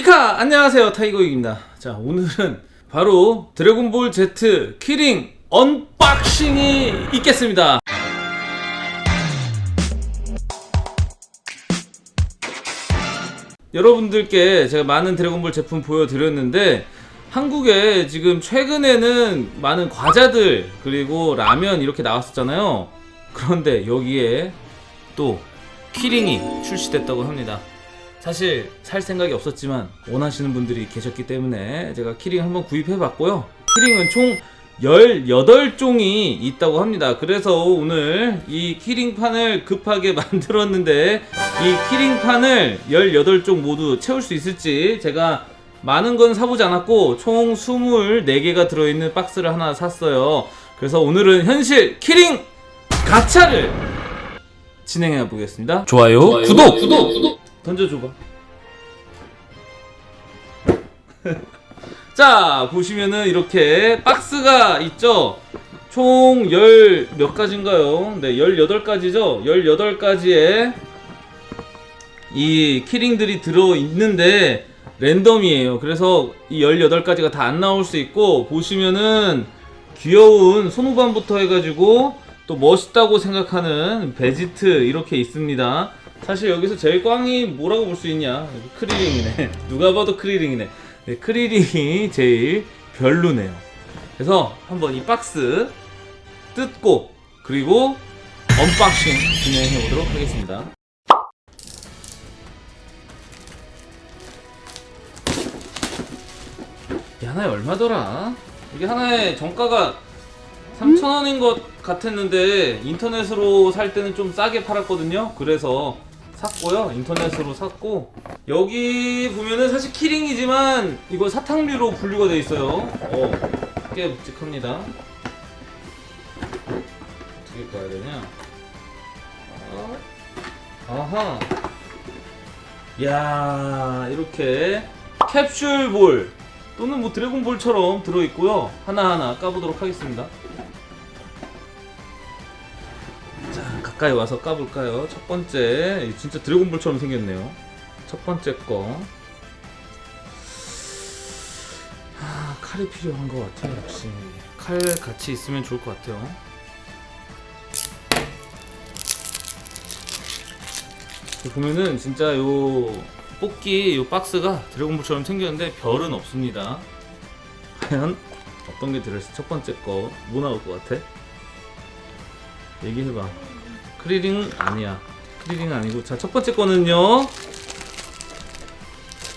이카 안녕하세요. 타이거익입니다. 자 오늘은 바로 드래곤볼 Z key ring unboxing이 있겠습니다. 여러분들께 제가 많은 드래곤볼 제품 보여드렸는데 한국에 지금 최근에는 많은 과자들 그리고 라면 이렇게 나왔었잖아요. 그런데 여기에 또 keyring이 출시됐다고 합니다 사실 살 생각이 없었지만 원하시는 분들이 계셨기 때문에 제가 키링 한번 구입해 봤고요 keyring은 총 18종이 있다고 합니다 그래서 오늘 이 keyring판을 급하게 만들었는데 이 keyring판을 18종 모두 채울 수 있을지 제가 많은 건 사보지 않았고 총 24개가 들어있는 박스를 하나 샀어요 그래서 오늘은 현실 키링 가차를 진행해 보겠습니다 좋아요, 구독! 구독! 구독! 던져줘봐. 자 보시면은 이렇게 박스가 있죠? 총 열 몇 가지인가요? 네 18가지죠? 18가지에 이 키링들이 들어있는데 랜덤이에요. 그래서 이 18가지가 다 안 나올 수 있고 보시면은 귀여운 손오반부터 해가지고 또 멋있다고 생각하는 베지트 이렇게 있습니다 사실 여기서 제일 꽝이 뭐라고 볼 수 있냐? 크리링이네. 누가 봐도 크리링이네. 네, 크리링이 제일 별로네요. 그래서 한번 이 박스 뜯고 그리고 unboxing 진행해 보도록 하겠습니다. 이 하나에 얼마더라? 이게 하나에 정가가 3,000원인 것 같았는데 인터넷으로 살 때는 좀 싸게 팔았거든요. 그래서 샀고요. 인터넷으로 샀고. 여기 보면은 사실 키링이지만 이거 사탕류로 분류가 돼 있어요. 어, 꽤 묵직합니다. 어떻게 까야 되냐? 어. 아하. 야 이렇게 캡슐볼 또는 뭐 드래곤볼처럼 들어있고요. 하나하나 까보도록 하겠습니다 가까이 와서 까볼까요? 첫 번째 진짜 드래곤볼처럼 생겼네요. 첫 번째 거. 아, 칼이 필요한 것 같아요 역시. 칼 같이 있으면 좋을 것 같아요. 보면은 진짜 요 뽑기 요 박스가 드래곤볼처럼 생겼는데 별은 없습니다. 과연 어떤 게 들어있어 첫 번째 거 뭐 나올 것 같아? 얘기해봐 크리링 아니야. 크리링 아니고. 자 첫 번째 거는요.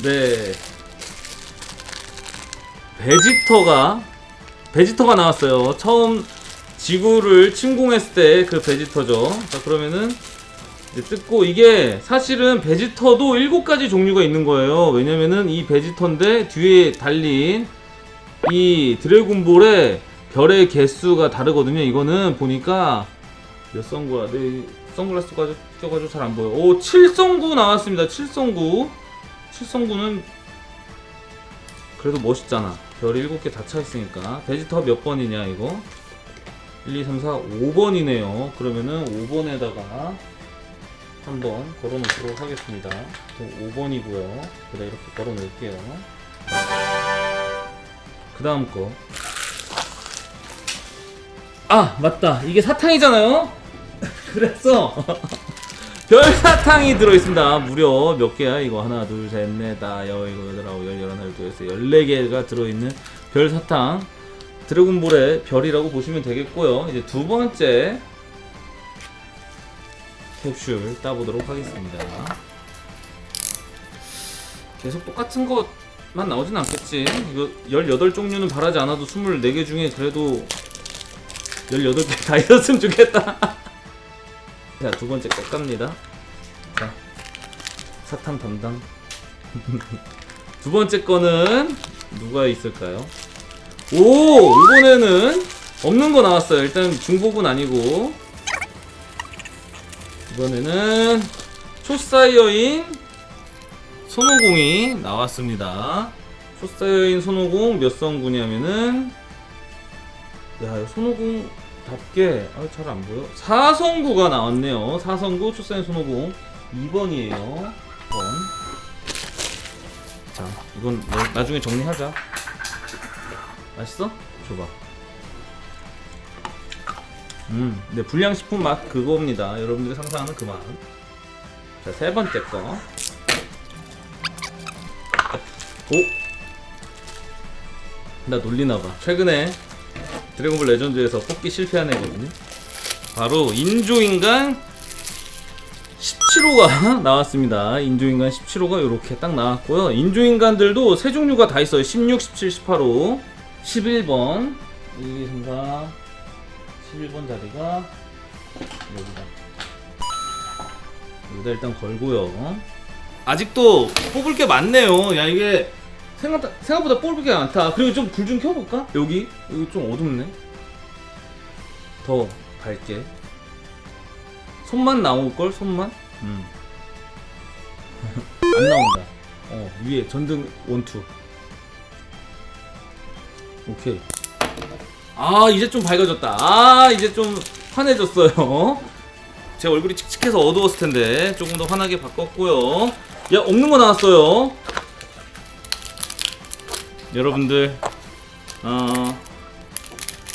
네. 베지터가 베지터가 나왔어요. 처음 지구를 침공했을 때 그 베지터죠. 자 그러면은 이제 뜯고 이게 사실은 베지터도 7가지 종류가 있는 거예요. 왜냐면은 이 베지터인데 뒤에 달린 이 드래곤볼의 별의 개수가 다르거든요. 이거는 보니까 몇 성구야? 내 선글라스 가지고 껴가지고 잘 안 보여. 오 7성구 나왔습니다. 7성구. 7성구는 그래도 멋있잖아. 별이 7개 다 차있으니까. 베지터 몇 번이냐 이거? 1, 2, 3, 4, 5번이네요. 그러면은 5번에다가 한번 걸어 놓도록 하겠습니다. 5번이고요. 그래 이렇게 걸어 놓을게요. 그 다음 거. 아 맞다. 이게 사탕이잖아요 그래서 별사탕이 들어있습니다. 무려 몇 개야? 이거 하나 둘 셋 넷 다 여 이거 여덟 아홉 열 열하나 열두 열세 열네 개가 들어있는 별사탕. 드래곤볼의 별이라고 보시면 되겠고요. 이제 두 번째 캡슐 따보도록 하겠습니다. 계속 똑같은 것만 나오진 않겠지. 이거 18종류는 바라지 않아도 24개 중에 그래도 18개 다 있었으면 좋겠다 자 두번째 거 깝니다. 자. 사탕 담당. 두 번째 거는 누가 있을까요? 오! 이번에는 없는 거 나왔어요. 일단 중복은 아니고. 이번에는 초사이어인 손오공이 나왔습니다. 초사이어인 손오공 몇 성구냐면은 야 손오공 답게 아, 잘 안 보여 4성구가 나왔네요 4성구 초사이어인 손오공 2번이에요 2번 자자 이건 뭐 나중에 정리하자 맛있어? 줘봐 음, 네 불량식품 맛 그겁니다 여러분들이 상상하는 그 맛. 자, 세 번째 거. 오! 나 놀리나봐. 최근에 드래곤볼 레전드에서 뽑기 실패한 애거든요. 바로 인조인간 17호가 나왔습니다. 인조인간 17호가 이렇게 딱 나왔고요. 인조인간들도 세 종류가 다 있어요. 16, 17, 18호, 11번, 1, 2, 3, 4, 11번 자리가 여기다. 여기다 일단 걸고요. 아직도 뽑을 게 많네요. 야 이게 생각 생각보다 게 많다. 그리고 좀 불 좀 켜볼까? 여기 여기 좀 어둡네. 더 밝게. 손만 나올 걸 손만. 음. 안 나온다. 어 위에 전등 원투. 오케이. 아 이제 좀 밝아졌다. 아 이제 좀 환해졌어요. 제 얼굴이 칙칙해서 어두웠을 텐데 조금 더 환하게 바꿨고요. 야 없는 거 나왔어요. 여러분들 어,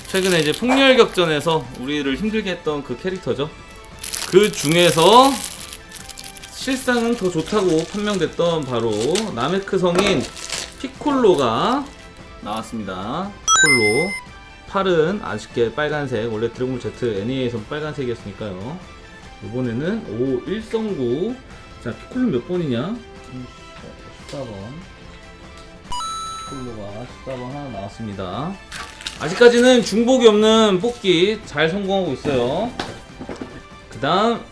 최근에 이제 폭렬 격전에서 우리를 힘들게 했던 그 캐릭터죠. 그 중에서 실상은 더 좋다고 판명됐던 바로 나메크 성인 피콜로가 나왔습니다. 피콜로 팔은 아쉽게 빨간색 원래 드래곤볼 Z NEA에선 빨간색이었으니까요. 이번에는 오 1성구 자 피콜로 몇 번이냐? 14번 피콜로가 14번 하나 나왔습니다. 아직까지는 중복이 없는 뽑기 잘 성공하고 있어요. 그 다음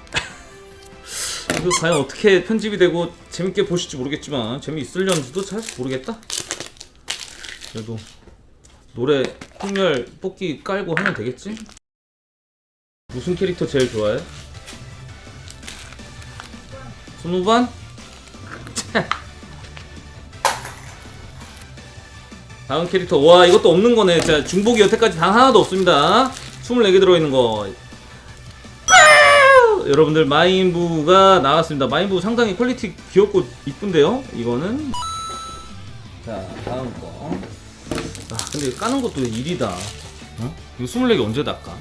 이거 과연 어떻게 편집이 되고 재밌게 보실지 모르겠지만 재미있을런지도 잘 모르겠다. 그래도 노래 풍렬 뽑기 깔고 하면 되겠지? 무슨 캐릭터 제일 좋아해? 손오반? 다음 캐릭터. 와 이것도 없는 거네. 자 중복이 여태까지 단 하나도 없습니다. 24개 들어있는 거. 여러분들 마인부가 나왔습니다. 마인부 상당히 quality 귀엽고 이쁜데요? 이거는? 자 다음 거. 아, 근데 까는 것도 일이다. 어? 이거 24개 언제 다 까?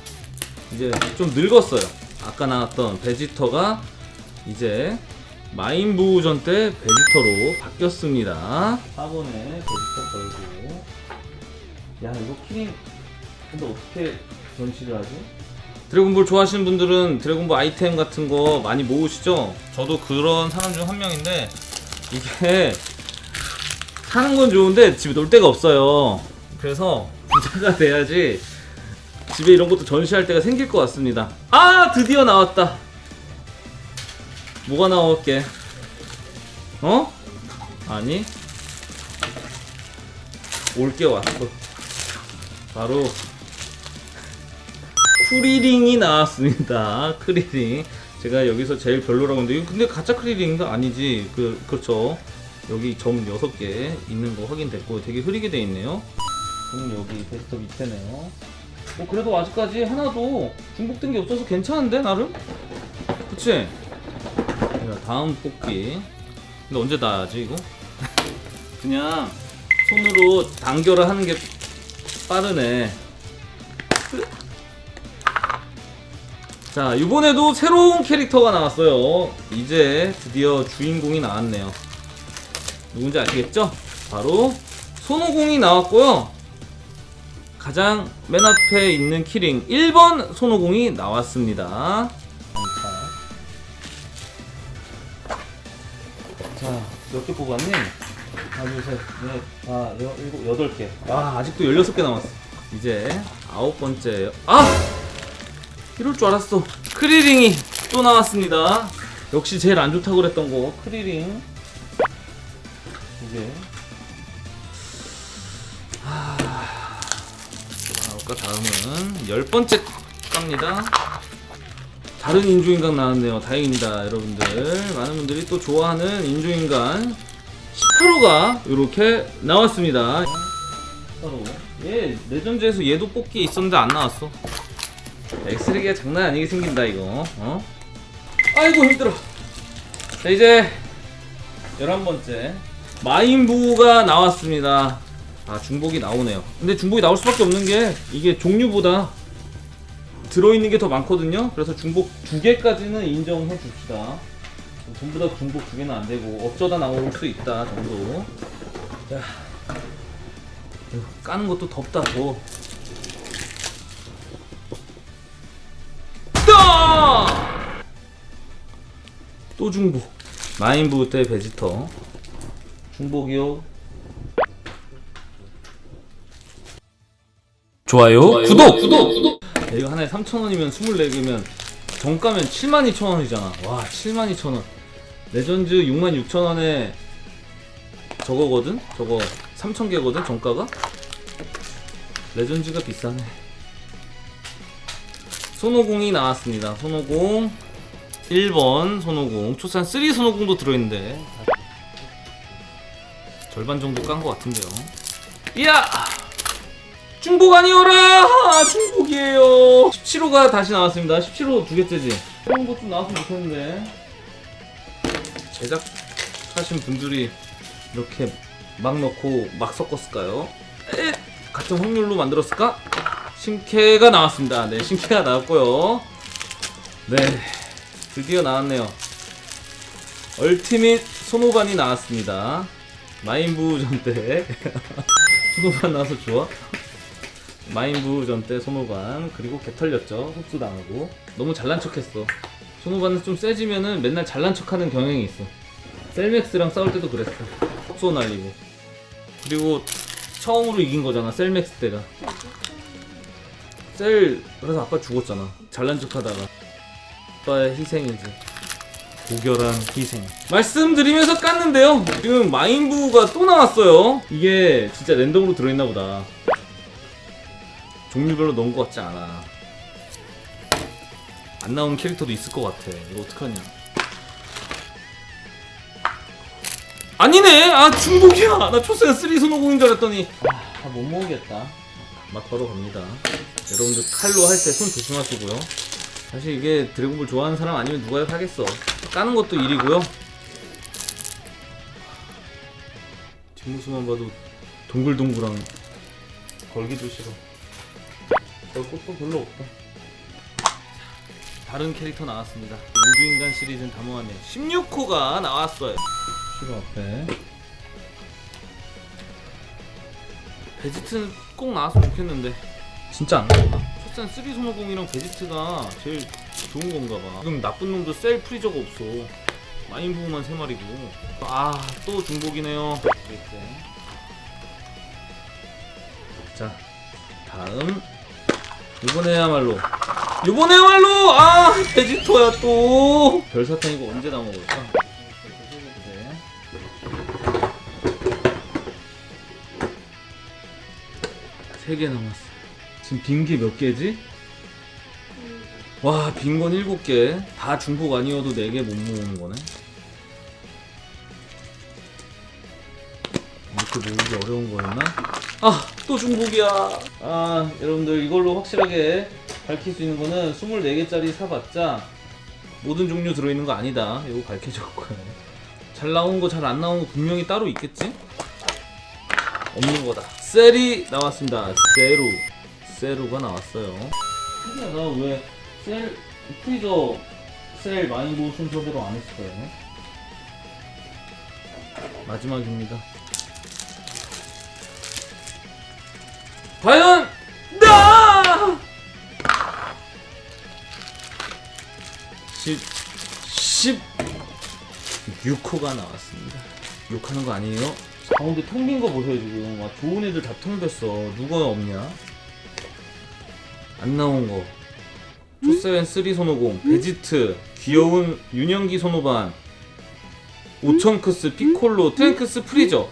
이제 좀 늙었어요. 아까 나왔던 베지터가 이제 마인부전 때 베지터로 바뀌었습니다. 4번에 베지터 걸고. 야, 이거 키링, 근데 어떻게 전시를 하지? 드래곤볼 좋아하시는 분들은 드래곤볼 아이템 같은 거 많이 모으시죠? 저도 그런 사람 중 한 명인데, 이게 사는 건 좋은데 집에 놀 데가 없어요. 그래서 부자가 돼야지 집에 이런 것도 전시할 데가 생길 것 같습니다. 아 드디어 나왔다. 뭐가 나올게? 어? 아니 올 게 왔어. 바로 크리링이 나왔습니다. 크리링. 제가 여기서 제일 별로라고 했는데 근데 가짜 크리링인가 아니지? 그 그렇죠. 여기 점 6개 있는 거 확인됐고 되게 흐리게 돼 있네요. 그럼 여기 베스트 밑에네요. 뭐 그래도 아직까지 하나도 중복된 게 없어서 괜찮은데 나름? 그치? 자, 다음 뽑기. 근데 언제 닿아야지 이거? 그냥 손으로 단결을 하는 게 빠르네. 자 이번에도 새로운 캐릭터가 나왔어요. 이제 드디어 주인공이 나왔네요. 누군지 아시겠죠? 바로 손오공이 나왔고요. 가장 맨 앞에 있는 키링 1번 손오공이 나왔습니다. 개 뽑았니? 하나, 둘, 셋, 넷, 다, 여, 일곱, 여덟 개. 와, 아직도 16개 남았어. 이제 아홉 번째. 아! 이럴 줄 알았어. 크리링이 또 나왔습니다. 역시 제일 안 좋다고 그랬던 거. 크리링. 이게. 아까 다음은 열 번째 갑니다. 다른 인조인간 나왔네요. 다행입니다, 여러분들. 많은 분들이 또 좋아하는 인조인간 18호가 이렇게 나왔습니다. 18호. 얘 레전드에서 얘도 뽑기에 있었는데 안 나왔어. 엑스레기가 장난 아니게 생긴다 이거. 어? 아이고 힘들어. 자 이제 11번째 마인부가 나왔습니다. 아 중복이 나오네요. 근데 중복이 나올 수밖에 없는 게 이게 종류보다 들어있는 게 더 많거든요. 그래서 중복 두 개까지는 인정해 줍시다. 전부 다 중복 두 개는 안 되고 어쩌다 나올 수 있다 정도. 자, 까는 것도 덥다 더. 따! 또 중복. 마인부 대 베지터. 중복이요. 좋아요, 구독, 구독, 구독. 이거 하나에 3,000원이면 24개면 정가면 72,000원이잖아. 와, 72,000원. 레전드 66,000원에 저거거든? 저거 3,000개거든, 정가가? legend가 비싸네. 손오공이 나왔습니다. 손오공 1번 손오공 초사이언 3 손오공도 들어있는데 절반 정도 깐 것 같은데요. 이야! 중복 아니어라! 아, 중복이에요. 17호가 다시 나왔습니다. 17호 두 개째지. 그런 것좀 나왔으면 좋겠는데. 제작하신 분들이 이렇게 막 넣고 막 섞었을까요? 에? 같은 확률로 만들었을까? 신캐가 나왔습니다. 네, 신캐가 나왔고요. 네, 드디어 나왔네요. 얼티밋 손오반이 나왔습니다. 마인부 전때 손오반 나와서 좋아? 마인부 전 때 손오반 그리고 개 털렸죠 흡수 당하고. 너무 잘난 척했어. 손오반은 좀 세지면은 맨날 잘난 척하는 경향이 있어. 셀맥스랑 싸울 때도 그랬어. 흡수 날리고. 그리고 처음으로 이긴 거잖아 셀맥스 때가. 셀 그래서 아빠 죽었잖아 잘난 척하다가. 아빠의 희생이지 고결한 희생. 말씀드리면서 깠는데요. 지금 마인부가 또 나왔어요. 이게 진짜 랜덤으로 들어있나 보다 종류별로 넣은 것 같지 않아. 안 나온 캐릭터도 있을 것 같아. 이거 어떡하냐. 아니네! 아 중복이야! 나 초세가 3 손오공인 줄 알았더니. 아못 모으겠다. 막 걸어갑니다. 여러분들 칼로 할 때 손 조심하시고요. 사실 이게 드래곤볼 좋아하는 사람 아니면 누가 사겠어. 까는 것도 일이고요. 뒷모습만 봐도 동글동글한. 걸기도 싫어 별 것도 별로 없다. 다른 캐릭터 나왔습니다. 인조인간 시리즈는 다 모았네요. 16호가 나왔어요. 시로 앞에 베지트는 꼭 나왔으면 좋겠는데. 진짜 안 나왔나? 초사이언 3 손오공이랑 베지트가 제일 좋은 건가 봐. 지금 나쁜 놈도 셀 프리저가 없어. 마인부만 3마리고. 아 또 중복이네요. 자 다음 이번에야말로 이번에야말로 아 베지터야 또 별사탕 이거 언제 다 먹을까? 세 개 남았어. 지금 빈 게 몇 개지? 와, 빈 건 일곱 개. 다 중복 아니어도 네 개 못 모으는 거네. 이렇게 모으기 어려운 거였나? 아, 또 중복이야. 아, 여러분들 이걸로 확실하게 밝힐 수 있는 거는 24개짜리 사봤자 모든 종류 들어있는 거 아니다. 이거 밝혀졌고요. 잘 나온 거, 잘 안 나온 거 분명히 따로 있겠지? 없는 거다. 셀이 나왔습니다. 세루. 세루가 나왔어요. 근데 나왜 셀, 프리저 셀 마인보 순서대로 안 했을까요? 마지막입니다. 과연 나! 10 16호가 나왔습니다. 욕하는 거 아니에요? 가운데 텅 빈 거 보세요 지금. 와 좋은 애들 다 텅 비어. 누가 없냐? 안 나온 거. 초사이언 3 손오공 베지트 귀여운 유년기 손오반 오천크스 피콜로 트랭크스 프리저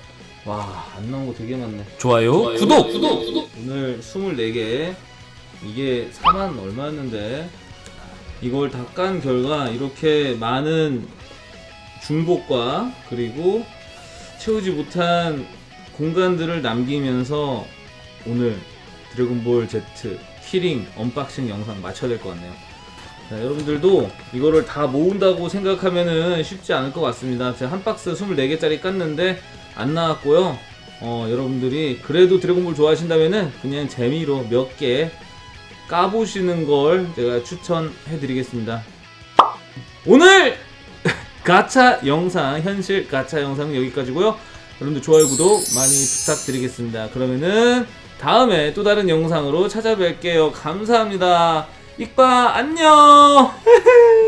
와 안 나온 거 되게 많네 좋아요, 구독! 구독! 구독! 오늘 24개 이게 4만 얼마였는데 이걸 다 깐 결과 이렇게 많은 중복과 그리고 채우지 못한 공간들을 남기면서 오늘 드래곤볼 Z keyring unboxing 영상 마쳐야 될 것 같네요. 자, 여러분들도 이거를 다 모은다고 생각하면은 쉽지 않을 것 같습니다. 제가 한 박스 24개짜리 깠는데 안 나왔고요. 어, 여러분들이 그래도 드래곤볼 좋아하신다면은 그냥 재미로 몇 개 까보시는 걸 제가 추천해 드리겠습니다. 오늘 가차 영상, 현실 가차 영상은 여기까지고요. 여러분들 좋아요, 구독 많이 부탁드리겠습니다. 그러면은 다음에 또 다른 영상으로 찾아뵐게요. 감사합니다. 이빠 안녕.